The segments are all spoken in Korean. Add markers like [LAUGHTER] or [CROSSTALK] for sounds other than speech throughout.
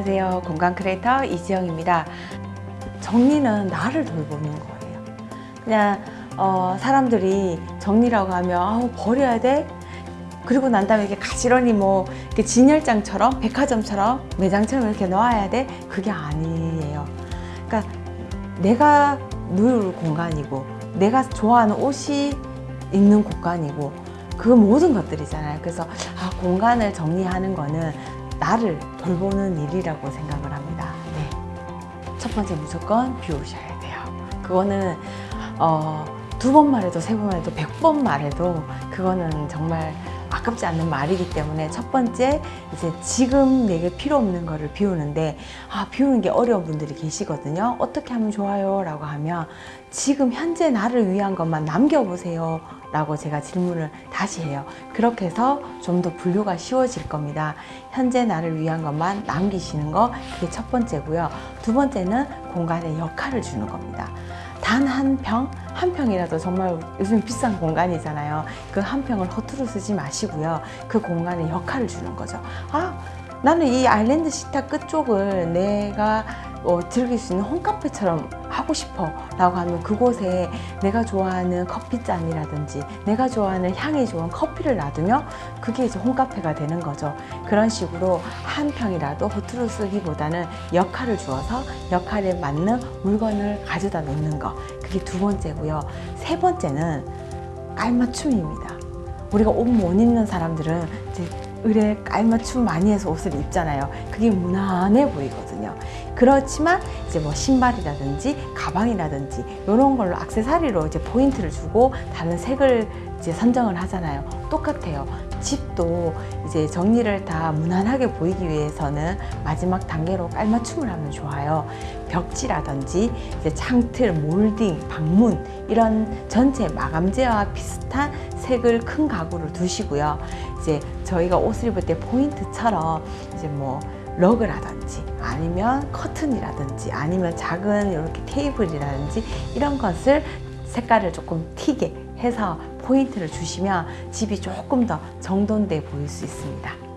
안녕하세요. 공간 크리에이터 이지영입니다. 정리는 나를 돌보는 거예요. 그냥 어, 사람들이 정리라고 하면 아우, 버려야 돼. 그리고 난 다음에 이렇게 가지런히 뭐 이렇게 진열장처럼 백화점처럼 매장처럼 이렇게 놓아야 돼. 그게 아니에요. 그러니까 내가 누울 공간이고 내가 좋아하는 옷이 있는 공간이고 그 모든 것들이잖아요. 그래서 아, 공간을 정리하는 거는 나를 돌보는 일이라고 생각을 합니다. 네. 첫 번째 무조건 비우셔야 돼요. 그거는 어, 두 번 말해도 세 번 말해도 백 번 말해도 그거는 정말 아깝지 않는 말이기 때문에 첫 번째 이제 지금 내게 필요 없는 거를 비우는데 아 비우는 게 어려운 분들이 계시거든요. 어떻게 하면 좋아요? 라고 하면 지금 현재 나를 위한 것만 남겨보세요. 라고 제가 질문을 다시 해요. 그렇게 해서 좀 더 분류가 쉬워질 겁니다. 현재 나를 위한 것만 남기시는 거 그게 첫 번째고요. 두 번째는 공간에 역할을 주는 겁니다 단 한 평, 한 평이라도 정말 요즘 비싼 공간이잖아요. 그 한 평을 허투루 쓰지 마시고요. 그 공간에 역할을 주는 거죠. 아, 나는 이 아일랜드 식탁 끝쪽을 내가 어, 즐길 수 있는 홈카페처럼 하고 싶어 라고 하면 그곳에 내가 좋아하는 커피잔이라든지 내가 좋아하는 향이 좋은 커피를 놔두면 그게 이제 홈카페가 되는 거죠. 그런 식으로 한 평이라도 허투루 쓰기보다는 역할을 주어서 역할에 맞는 물건을 가져다 놓는 거. 그게 두 번째고요. 세 번째는 깔맞춤입니다. 우리가 옷 못 입는 사람들은 이제 의뢰 깔맞춤 많이 해서 옷을 입잖아요. 그게 무난해 보이거든요. 그렇지만 이제 뭐 신발이라든지 가방이라든지 이런 걸로 악세사리로 이제 포인트를 주고 다른 색을 이제 선정을 하잖아요. 똑같아요. 집도 이제 정리를 다 무난하게 보이기 위해서는 마지막 단계로 깔맞춤을 하면 좋아요. 벽지라든지 이제 창틀, 몰딩, 방문 이런 전체 마감재와 비슷한 색을 큰 가구를 두시고요. 이제 저희가 옷을 입을 때 포인트처럼 이제 뭐 러그라든지 아니면 커튼이라든지 아니면 작은 이렇게 테이블이라든지 이런 것을 색깔을 조금 튀게 해서 포인트를 주시면 집이 조금 더 정돈돼 보일 수 있습니다.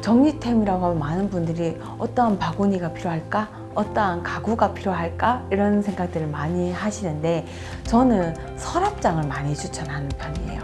정리템이라고 하면 많은 분들이 어떠한 바구니가 필요할까? 어떠한 가구가 필요할까? 이런 생각들을 많이 하시는데 저는 서랍장을 많이 추천하는 편이에요.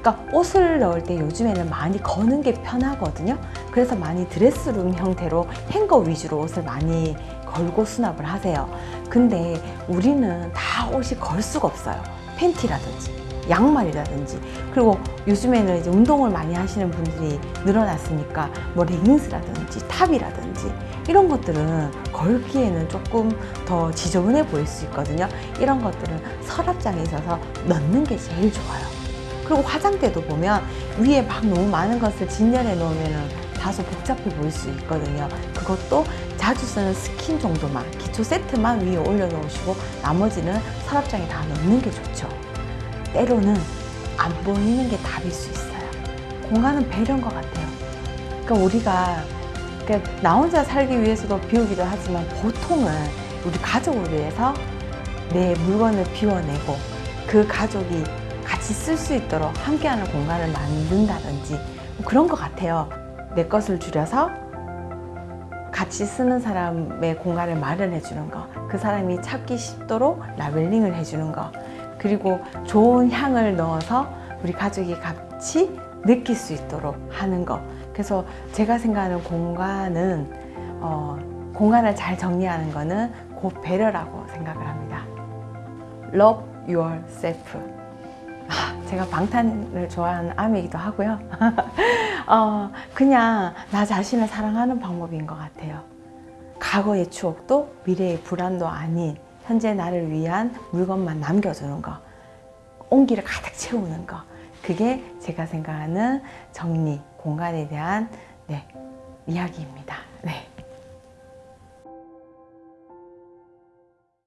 그러니까 옷을 넣을 때 요즘에는 많이 거는 게 편하거든요. 그래서 많이 드레스룸 형태로 행거 위주로 옷을 많이 걸고 수납을 하세요. 근데 우리는 다 옷이 걸 수가 없어요. 팬티라든지 양말이라든지 그리고 요즘에는 이제 운동을 많이 하시는 분들이 늘어났으니까 뭐 레깅스라든지 탑이라든지 이런 것들은 걸기에는 조금 더 지저분해 보일 수 있거든요. 이런 것들은 서랍장에 있어서 넣는 게 제일 좋아요. 그리고 화장대도 보면 위에 막 너무 많은 것을 진열해 놓으면 다소 복잡해 보일 수 있거든요. 그것도 자주 쓰는 스킨 정도만 기초 세트만 위에 올려 놓으시고 나머지는 서랍장에 다 넣는 게 좋죠 때로는 안 보이는 게 답일 수 있어요. 공간은 배려인 것 같아요. 그러니까 우리가 그러니까 나 혼자 살기 위해서도 비우기도 하지만 보통은 우리 가족을 위해서 내 물건을 비워내고 그 가족이 같이 쓸 수 있도록 함께하는 공간을 만든다든지 뭐 그런 것 같아요. 내 것을 줄여서 같이 쓰는 사람의 공간을 마련해 주는 거, 그 사람이 찾기 쉽도록 라벨링을 해주는 거, 그리고 좋은 향을 넣어서 우리 가족이 같이 느낄 수 있도록 하는 거. 그래서 제가 생각하는 공간은 어, 공간을 잘 정리하는 거는 곧 배려라고 생각을 합니다. Love yourself. 아, 제가 방탄을 좋아하는 암이기도 하고요. [LAUGHS] 어, 그냥 나 자신을 사랑하는 방법인 것 같아요. 과거의 추억도 미래의 불안도 아닌 현재 나를 위한 물건만 남겨주는 거 온기를 가득 채우는 거 그게 제가 생각하는 정리, 공간에 대한 네, 이야기입니다. 네.